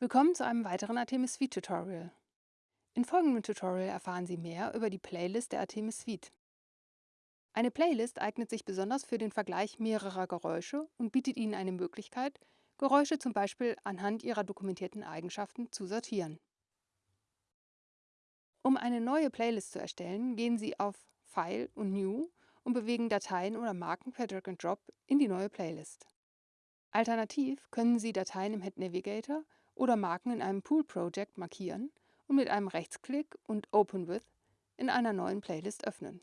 Willkommen zu einem weiteren Artemis Suite Tutorial. In folgendem Tutorial erfahren Sie mehr über die Playlist der Artemis Suite. Eine Playlist eignet sich besonders für den Vergleich mehrerer Geräusche und bietet Ihnen eine Möglichkeit, Geräusche zum Beispiel anhand ihrer dokumentierten Eigenschaften zu sortieren. Um eine neue Playlist zu erstellen, gehen Sie auf File und New und bewegen Dateien oder Marken per Drag and Drop in die neue Playlist. Alternativ können Sie Dateien im Head Navigator oder Marken in einem Pool Project markieren und mit einem Rechtsklick und Open With in einer neuen Playlist öffnen.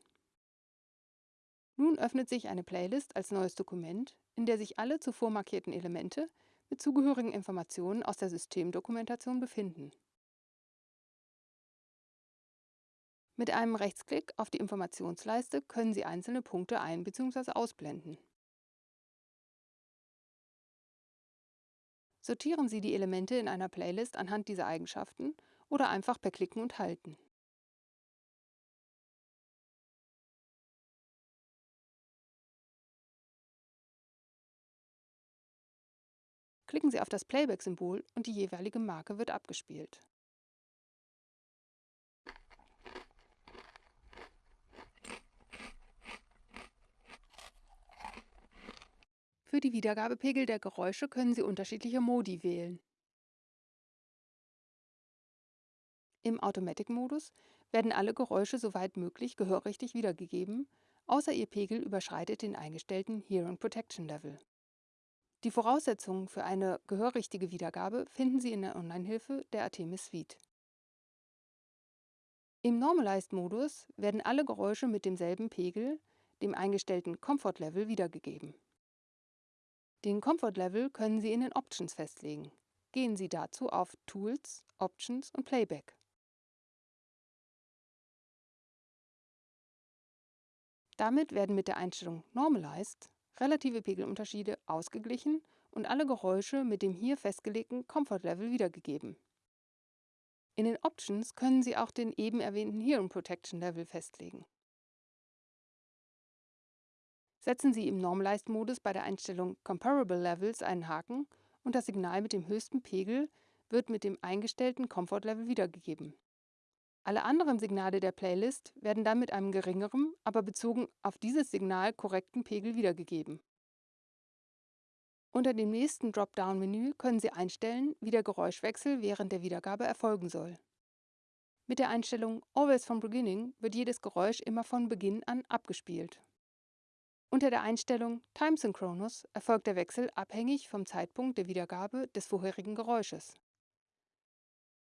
Nun öffnet sich eine Playlist als neues Dokument, in der sich alle zuvor markierten Elemente mit zugehörigen Informationen aus der Systemdokumentation befinden. Mit einem Rechtsklick auf die Informationsleiste können Sie einzelne Punkte ein- bzw. ausblenden. Sortieren Sie die Elemente in einer Playlist anhand dieser Eigenschaften oder einfach per Klicken und Halten. Klicken Sie auf das Playback-Symbol und die jeweilige Marke wird abgespielt. Für die Wiedergabepegel der Geräusche können Sie unterschiedliche Modi wählen. Im Automatic-Modus werden alle Geräusche soweit möglich gehörrichtig wiedergegeben, außer ihr Pegel überschreitet den eingestellten Hearing Protection Level. Die Voraussetzungen für eine gehörrichtige Wiedergabe finden Sie in der Online-Hilfe der Artemis Suite. Im Normalized-Modus werden alle Geräusche mit demselben Pegel, dem eingestellten Comfort Level, wiedergegeben. Den Comfort Level können Sie in den Options festlegen. Gehen Sie dazu auf Tools, Options und Playback. Damit werden mit der Einstellung Normalized relative Pegelunterschiede ausgeglichen und alle Geräusche mit dem hier festgelegten Comfort Level wiedergegeben. In den Options können Sie auch den eben erwähnten Hearing Protection Level festlegen. Setzen Sie im Normalized-Modus bei der Einstellung Comparable Levels einen Haken und das Signal mit dem höchsten Pegel wird mit dem eingestellten Comfort Level wiedergegeben. Alle anderen Signale der Playlist werden dann mit einem geringeren, aber bezogen auf dieses Signal korrekten Pegel wiedergegeben. Unter dem nächsten Dropdown-Menü können Sie einstellen, wie der Geräuschwechsel während der Wiedergabe erfolgen soll. Mit der Einstellung Always from Beginning wird jedes Geräusch immer von Beginn an abgespielt. Unter der Einstellung Time Synchronous erfolgt der Wechsel abhängig vom Zeitpunkt der Wiedergabe des vorherigen Geräusches.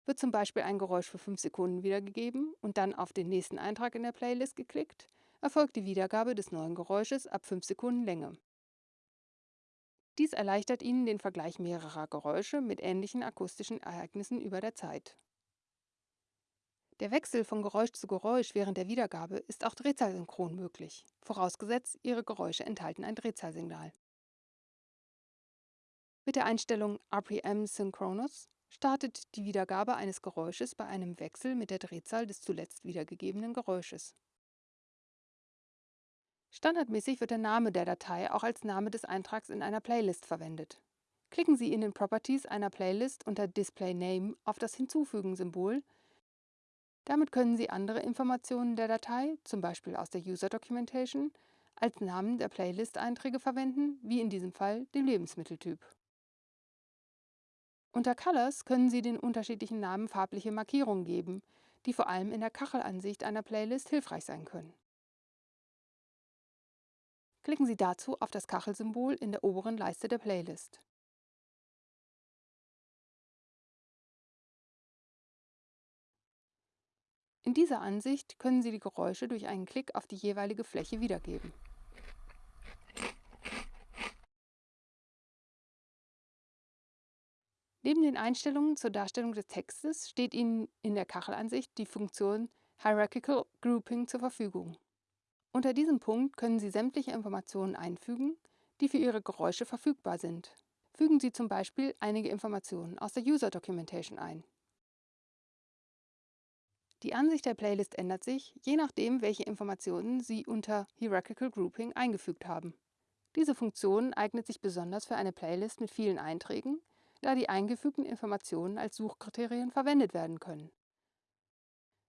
Wird zum Beispiel ein Geräusch für 5 Sekunden wiedergegeben und dann auf den nächsten Eintrag in der Playlist geklickt, erfolgt die Wiedergabe des neuen Geräusches ab 5 Sekunden Länge. Dies erleichtert Ihnen den Vergleich mehrerer Geräusche mit ähnlichen akustischen Ereignissen über der Zeit. Der Wechsel von Geräusch zu Geräusch während der Wiedergabe ist auch drehzahlsynchron möglich, vorausgesetzt Ihre Geräusche enthalten ein Drehzahlsignal. Mit der Einstellung RPM Synchronous startet die Wiedergabe eines Geräusches bei einem Wechsel mit der Drehzahl des zuletzt wiedergegebenen Geräusches. Standardmäßig wird der Name der Datei auch als Name des Eintrags in einer Playlist verwendet. Klicken Sie in den Properties einer Playlist unter Display Name auf das Hinzufügen-Symbol damit können Sie andere Informationen der Datei, zum Beispiel aus der User Documentation, als Namen der Playlist-Einträge verwenden, wie in diesem Fall den Lebensmitteltyp. Unter Colors können Sie den unterschiedlichen Namen farbliche Markierungen geben, die vor allem in der Kachelansicht einer Playlist hilfreich sein können. Klicken Sie dazu auf das Kachelsymbol in der oberen Leiste der Playlist. In dieser Ansicht können Sie die Geräusche durch einen Klick auf die jeweilige Fläche wiedergeben. Neben den Einstellungen zur Darstellung des Textes steht Ihnen in der Kachelansicht die Funktion Hierarchical Grouping zur Verfügung. Unter diesem Punkt können Sie sämtliche Informationen einfügen, die für Ihre Geräusche verfügbar sind. Fügen Sie zum Beispiel einige Informationen aus der User Documentation ein. Die Ansicht der Playlist ändert sich, je nachdem, welche Informationen Sie unter Hierarchical Grouping eingefügt haben. Diese Funktion eignet sich besonders für eine Playlist mit vielen Einträgen, da die eingefügten Informationen als Suchkriterien verwendet werden können.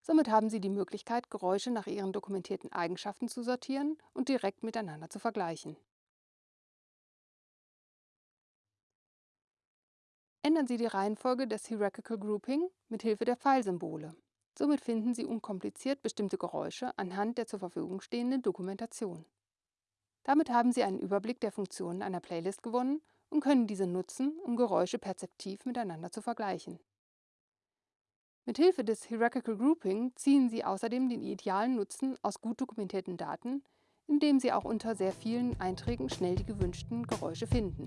Somit haben Sie die Möglichkeit, Geräusche nach ihren dokumentierten Eigenschaften zu sortieren und direkt miteinander zu vergleichen. Ändern Sie die Reihenfolge des Hierarchical Grouping mit Hilfe der Pfeilsymbole. Somit finden Sie unkompliziert bestimmte Geräusche anhand der zur Verfügung stehenden Dokumentation. Damit haben Sie einen Überblick der Funktionen einer Playlist gewonnen und können diese nutzen, um Geräusche perzeptiv miteinander zu vergleichen. Mit Hilfe des Hierarchical Grouping ziehen Sie außerdem den idealen Nutzen aus gut dokumentierten Daten, indem Sie auch unter sehr vielen Einträgen schnell die gewünschten Geräusche finden.